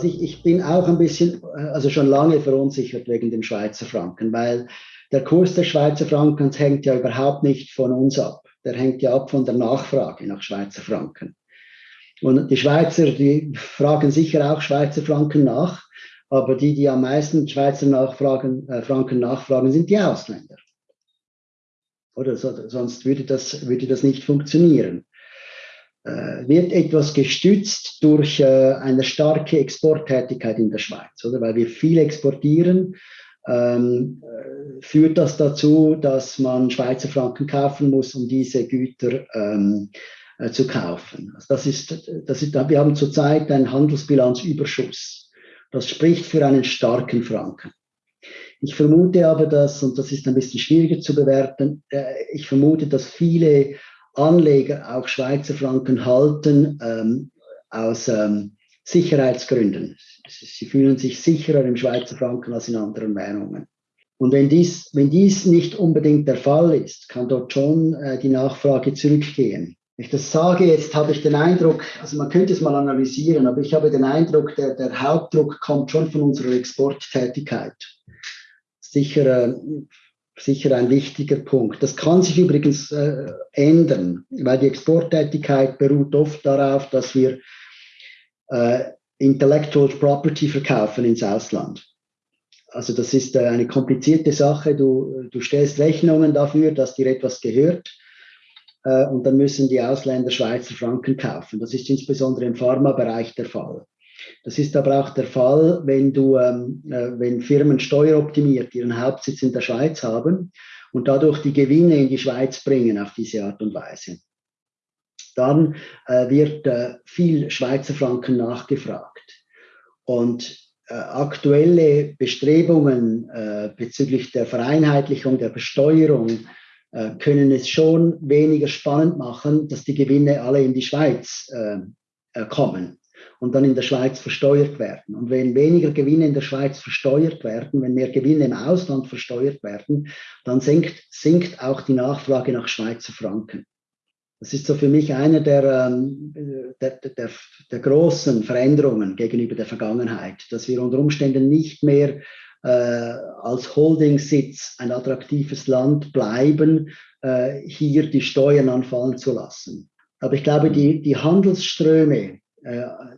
Also ich, ich bin auch ein bisschen, äh, also schon lange verunsichert wegen dem Schweizer Franken, weil der Kurs des Schweizer Frankens hängt ja überhaupt nicht von uns ab. Der hängt ja ab von der Nachfrage nach Schweizer Franken. Und die Schweizer, die fragen sicher auch Schweizer Franken nach, aber die, die am meisten Schweizer Nachfragen, äh, Franken nachfragen, sind die Ausländer. Oder so, sonst würde das, würde das nicht funktionieren. Äh, wird etwas gestützt durch äh, eine starke Exporttätigkeit in der Schweiz, oder? Weil wir viel exportieren, ähm, äh, führt das dazu, dass man Schweizer Franken kaufen muss, um diese Güter ähm, äh, zu kaufen. Also das ist, das ist, wir haben zurzeit einen Handelsbilanzüberschuss. Das spricht für einen starken Franken. Ich vermute aber, dass, und das ist ein bisschen schwieriger zu bewerten, äh, ich vermute, dass viele Anleger auch Schweizer Franken halten ähm, aus ähm, Sicherheitsgründen. Sie fühlen sich sicherer im Schweizer Franken als in anderen Währungen. Und wenn dies, wenn dies nicht unbedingt der Fall ist, kann dort schon äh, die Nachfrage zurückgehen. Wenn ich das sage, jetzt habe ich den Eindruck, also man könnte es mal analysieren, aber ich habe den Eindruck, der, der Hauptdruck kommt schon von unserer Exporttätigkeit. Sicher, äh, sicher ein wichtiger Punkt. Das kann sich übrigens äh, ändern, weil die Exporttätigkeit beruht oft darauf, dass wir äh, Intellectual Property verkaufen ins Ausland. Also das ist äh, eine komplizierte Sache. Du, du stellst Rechnungen dafür, dass dir etwas gehört äh, und dann müssen die Ausländer Schweizer Franken kaufen. Das ist insbesondere im Pharmabereich der Fall. Das ist aber auch der Fall, wenn du, ähm, äh, wenn Firmen steueroptimiert ihren Hauptsitz in der Schweiz haben und dadurch die Gewinne in die Schweiz bringen auf diese Art und Weise. Dann äh, wird äh, viel Schweizer Franken nachgefragt. Und äh, aktuelle Bestrebungen äh, bezüglich der Vereinheitlichung der Besteuerung äh, können es schon weniger spannend machen, dass die Gewinne alle in die Schweiz kommen und dann in der Schweiz versteuert werden. Und wenn weniger Gewinne in der Schweiz versteuert werden, wenn mehr Gewinne im Ausland versteuert werden, dann sinkt, sinkt auch die Nachfrage nach Schweizer Franken. Das ist so für mich eine der, ähm, der, der, der, großen Veränderungen gegenüber der Vergangenheit, dass wir unter Umständen nicht mehr äh, als Holdingsitz ein attraktives Land bleiben, äh, hier die Steuern anfallen zu lassen. Aber ich glaube, die, die Handelsströme,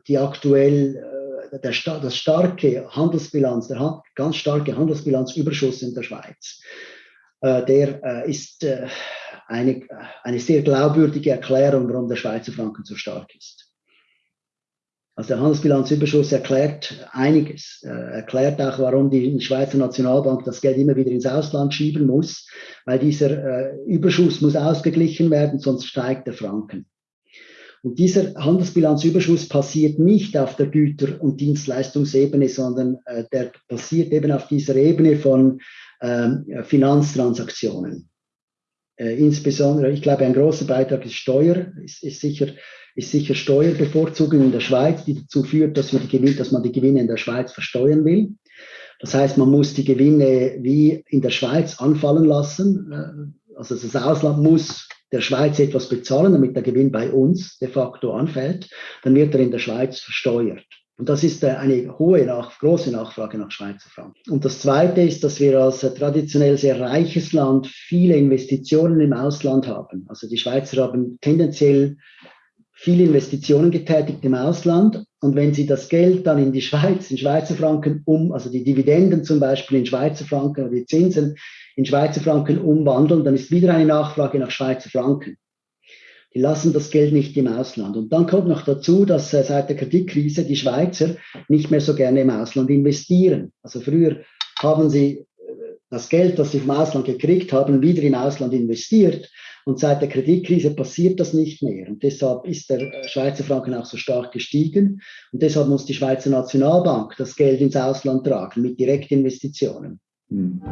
die aktuell äh, der, das starke Handelsbilanz, der ganz starke Handelsbilanzüberschuss in der Schweiz, äh, der ist eine, eine sehr glaubwürdige Erklärung, warum der Schweizer Franken so stark ist. Also der Handelsbilanzüberschuss erklärt einiges, er erklärt auch, warum die Schweizer Nationalbank das Geld immer wieder ins Ausland schieben muss, weil dieser Überschuss muss ausgeglichen werden, sonst steigt der Franken. Und dieser Handelsbilanzüberschuss passiert nicht auf der Güter- und Dienstleistungsebene, sondern äh, der passiert eben auf dieser Ebene von ähm, Finanztransaktionen. Äh, insbesondere, ich glaube, ein großer Beitrag ist Steuer, ist, ist, sicher, ist sicher Steuerbevorzugung in der Schweiz, die dazu führt, dass, wir die Gewinne, dass man die Gewinne in der Schweiz versteuern will. Das heißt, man muss die Gewinne wie in der Schweiz anfallen lassen. Äh, also das Ausland muss der Schweiz etwas bezahlen, damit der Gewinn bei uns de facto anfällt, dann wird er in der Schweiz versteuert. Und das ist äh, eine hohe, große Nachfrage nach Schweizer Franken. Und das Zweite ist, dass wir als äh, traditionell sehr reiches Land viele Investitionen im Ausland haben. Also die Schweizer haben tendenziell viele Investitionen getätigt im Ausland. Und wenn sie das Geld dann in die Schweiz, in Schweizer Franken um, also die Dividenden zum Beispiel in Schweizer Franken oder die Zinsen in Schweizer Franken umwandeln, dann ist wieder eine Nachfrage nach Schweizer Franken. Die lassen das Geld nicht im Ausland. Und dann kommt noch dazu, dass äh, seit der Kreditkrise die Schweizer nicht mehr so gerne im Ausland investieren. Also früher haben sie das Geld, das sie vom Ausland gekriegt haben, wieder im Ausland investiert. Und seit der Kreditkrise passiert das nicht mehr. Und deshalb ist der äh, Schweizer Franken auch so stark gestiegen. Und deshalb muss die Schweizer Nationalbank das Geld ins Ausland tragen mit Direktinvestitionen. Hm.